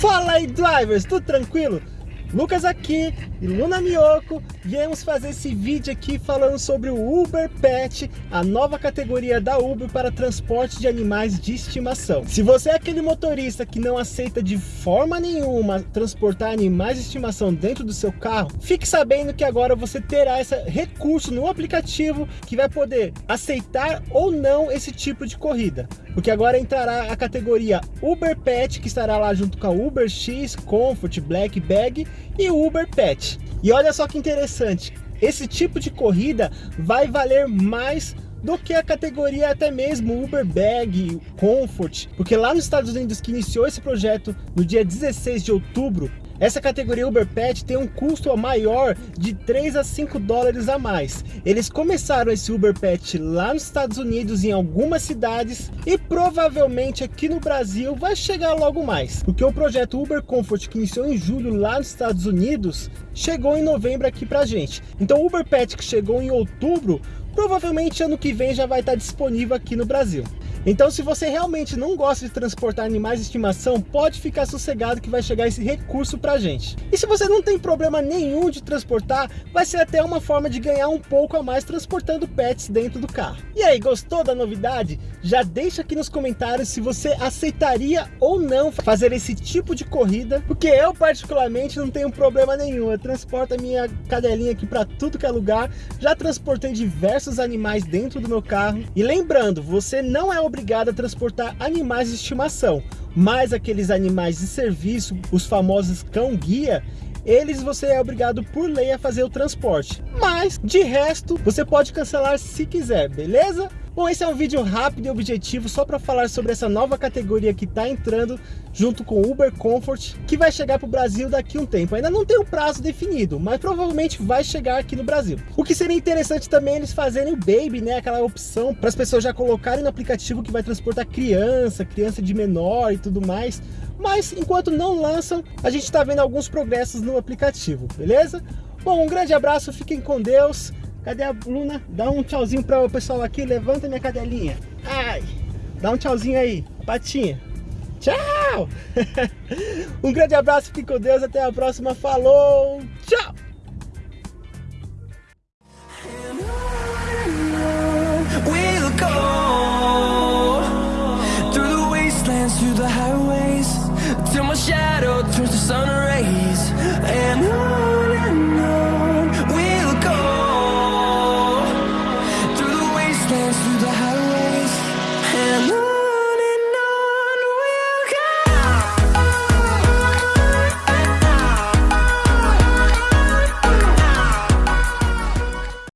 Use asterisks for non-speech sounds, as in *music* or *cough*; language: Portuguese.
Fala aí, drivers, tudo tranquilo? Lucas aqui e Luna Miyoko viemos fazer esse vídeo aqui falando sobre o Uber Pet, a nova categoria da Uber para transporte de animais de estimação. Se você é aquele motorista que não aceita de forma nenhuma transportar animais de estimação dentro do seu carro, fique sabendo que agora você terá esse recurso no aplicativo que vai poder aceitar ou não esse tipo de corrida. Porque agora entrará a categoria Uber Pet, que estará lá junto com a Uber X, Comfort, Black Bag e Uber Pet. E olha só que interessante, esse tipo de corrida vai valer mais do que a categoria até mesmo Uber Bag, Comfort, porque lá nos Estados Unidos que iniciou esse projeto no dia 16 de outubro, essa categoria Uber Pet tem um custo maior de 3 a 5 dólares a mais. Eles começaram esse Uber Pet lá nos Estados Unidos, em algumas cidades, e provavelmente aqui no Brasil vai chegar logo mais. Porque o projeto Uber Comfort, que iniciou em julho lá nos Estados Unidos, chegou em novembro aqui pra gente. Então o Uber Pet que chegou em outubro, provavelmente ano que vem já vai estar disponível aqui no Brasil. Então se você realmente não gosta de transportar animais de estimação, pode ficar sossegado que vai chegar esse recurso pra gente. E se você não tem problema nenhum de transportar, vai ser até uma forma de ganhar um pouco a mais transportando pets dentro do carro. E aí, gostou da novidade? Já deixa aqui nos comentários se você aceitaria ou não fazer esse tipo de corrida, porque eu particularmente não tenho problema nenhum, eu transporto a minha cadelinha aqui para tudo que é lugar, já transportei diversos animais dentro do meu carro, e lembrando, você não é obrigado a transportar animais de estimação, mas aqueles animais de serviço, os famosos cão-guia, eles você é obrigado por lei a fazer o transporte. Mas, de resto, você pode cancelar se quiser, beleza? Bom, esse é um vídeo rápido e objetivo só para falar sobre essa nova categoria que está entrando junto com o Uber Comfort, que vai chegar para o Brasil daqui a um tempo. Ainda não tem um prazo definido, mas provavelmente vai chegar aqui no Brasil. O que seria interessante também é eles fazerem o Baby, né, aquela opção para as pessoas já colocarem no aplicativo que vai transportar criança, criança de menor e tudo mais. Mas enquanto não lançam, a gente está vendo alguns progressos no aplicativo, beleza? Bom, um grande abraço, fiquem com Deus. Cadê a Luna? Dá um tchauzinho para o pessoal aqui. Levanta minha cadelinha. Ai! Dá um tchauzinho aí. Patinha. Tchau! *laughs* um grande abraço, fique com Deus. Até a próxima. Falou! Tchau! Till my shadow turns to sun rays And on